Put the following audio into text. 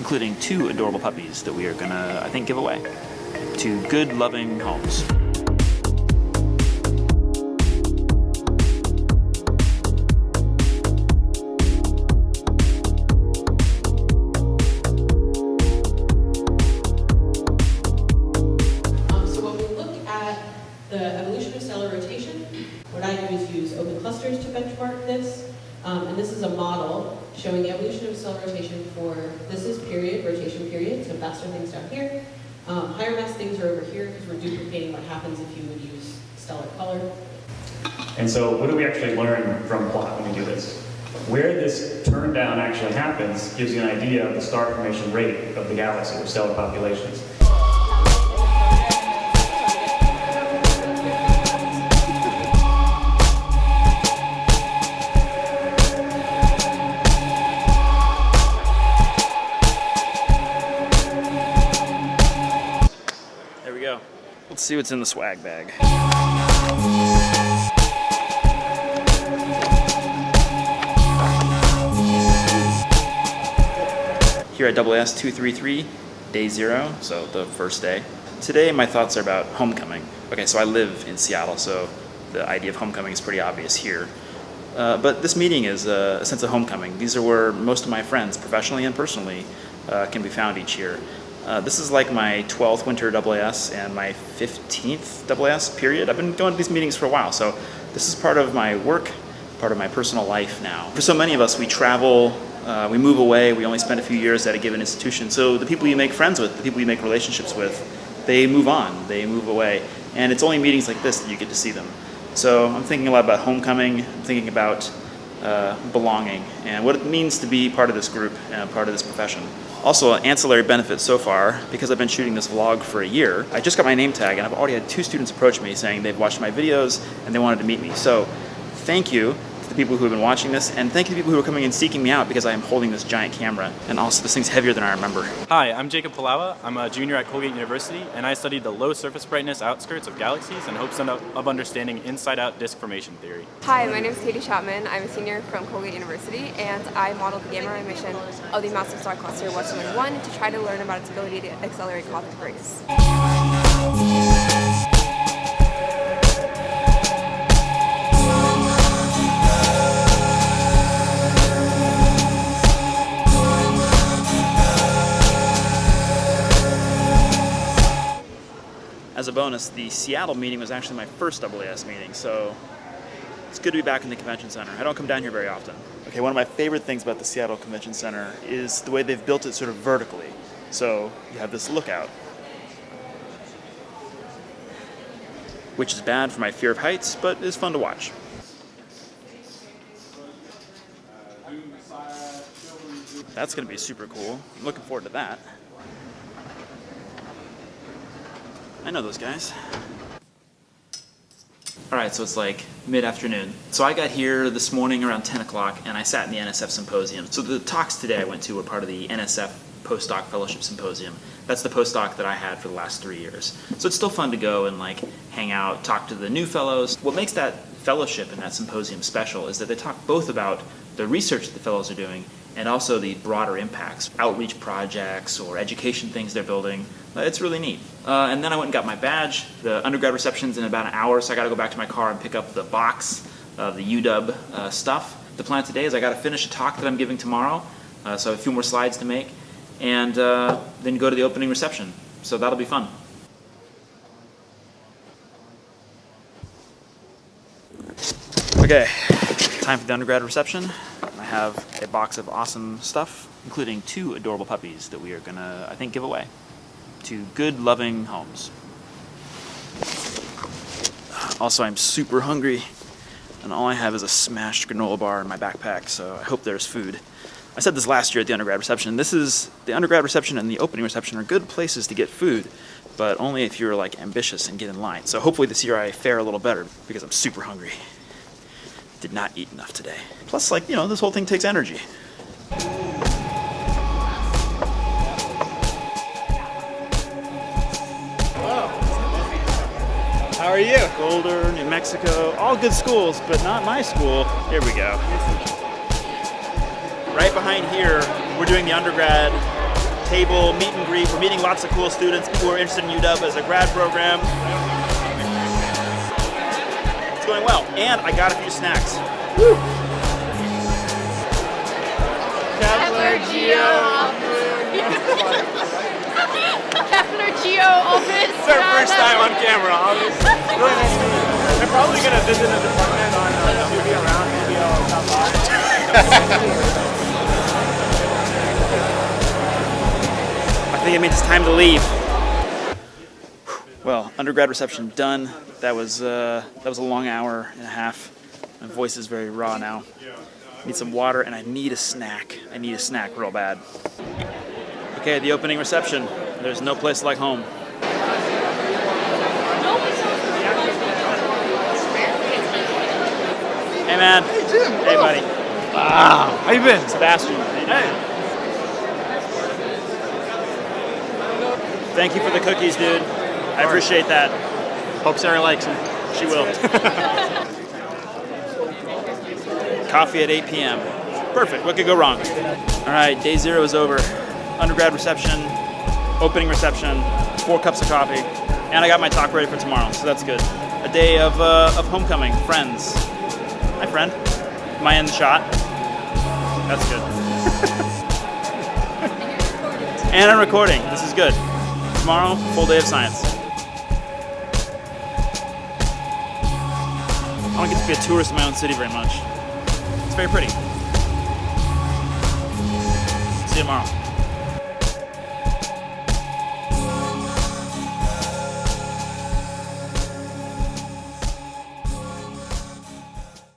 including two adorable puppies that we are gonna, I think, give away to good, loving homes. Um, and this is a model showing the evolution of stellar rotation for, this is period, rotation period, so faster things down here. Um, higher mass things are over here because we're duplicating what happens if you would use stellar color. And so what do we actually learn from plot when we do this? Where this turn down actually happens gives you an idea of the star formation rate of the galaxy or stellar populations. Let's see what's in the swag bag. Here at AAS 233, day zero, so the first day. Today my thoughts are about homecoming. Okay, so I live in Seattle, so the idea of homecoming is pretty obvious here. Uh, but this meeting is a, a sense of homecoming. These are where most of my friends, professionally and personally, uh, can be found each year. Uh, this is like my 12th winter AAS and my 15th AAS period. I've been going to these meetings for a while, so this is part of my work, part of my personal life now. For so many of us, we travel, uh, we move away, we only spend a few years at a given institution. So the people you make friends with, the people you make relationships with, they move on, they move away. And it's only meetings like this that you get to see them. So I'm thinking a lot about homecoming, I'm thinking about uh, belonging and what it means to be part of this group and part of this profession. Also, an ancillary benefit so far, because I've been shooting this vlog for a year, I just got my name tag and I've already had two students approach me saying they've watched my videos and they wanted to meet me. So thank you people who have been watching this and thank you to the people who are coming and seeking me out because I am holding this giant camera. And also this thing's heavier than I remember. Hi, I'm Jacob Palawa. I'm a junior at Colgate University, and I studied the low surface brightness outskirts of galaxies in hopes of understanding inside-out disk formation theory. Hi, my name is Katie Chapman. I'm a senior from Colgate University, and I modeled the gamma ray emission of the massive star cluster Westerlund 1 to try to learn about its ability to accelerate cosmic rays. As a bonus, the Seattle meeting was actually my first AAS meeting, so it's good to be back in the convention center. I don't come down here very often. Okay, one of my favorite things about the Seattle Convention Center is the way they've built it sort of vertically. So you have this lookout, which is bad for my fear of heights, but is fun to watch. That's going to be super cool. I'm looking forward to that. I know those guys. Alright, so it's like mid-afternoon. So I got here this morning around 10 o'clock and I sat in the NSF Symposium. So the talks today I went to were part of the NSF Postdoc Fellowship Symposium. That's the postdoc that I had for the last three years. So it's still fun to go and like hang out, talk to the new fellows. What makes that fellowship and that symposium special is that they talk both about the research that the fellows are doing and also the broader impacts, outreach projects or education things they're building. Uh, It's really neat. Uh, and then I went and got my badge. The undergrad reception's in about an hour, so I gotta go back to my car and pick up the box of the UW uh, stuff. The plan today is I gotta finish a talk that I'm giving tomorrow, uh, so I have a few more slides to make, and uh, then go to the opening reception. So that'll be fun. Okay, time for the undergrad reception. I have a box of awesome stuff, including two adorable puppies that we are gonna, I think, give away to good, loving homes. Also, I'm super hungry, and all I have is a smashed granola bar in my backpack, so I hope there's food. I said this last year at the undergrad reception. This is the undergrad reception and the opening reception are good places to get food, but only if you're like ambitious and get in line. So hopefully this year I fare a little better because I'm super hungry. Did not eat enough today. Plus, like, you know, this whole thing takes energy. How are you? Boulder, New Mexico, all good schools, but not my school. Here we go. Right behind here, we're doing the undergrad table meet and greet. We're meeting lots of cool students, who are interested in UW as a grad program. It's going well, and I got a few snacks. Kepler Geo Kepler Geo Office. It's our first time on camera, obviously. Really nice to meet you. I'm probably gonna visit the department on think it means it's time to leave. Well, undergrad reception done. That was uh, that was a long hour and a half. My voice is very raw now. Need some water and I need a snack. I need a snack real bad. Okay, the opening reception. There's no place like home. Hey man. Hey Jim. Hey buddy. Wow. How you been? Sebastian. Hey. Thank you for the cookies, dude. I appreciate that. Hope Sarah likes them. She will. Coffee at 8 p.m. Perfect. What could go wrong? All right, day zero is over. Undergrad reception, opening reception, four cups of coffee, and I got my talk ready for tomorrow, so that's good. A day of, uh, of homecoming, friends. Hi, friend. Am I in the shot? That's good. and I'm recording. This is good. Tomorrow, full day of science. I don't get to be a tourist in my own city very much. It's very pretty. See you tomorrow.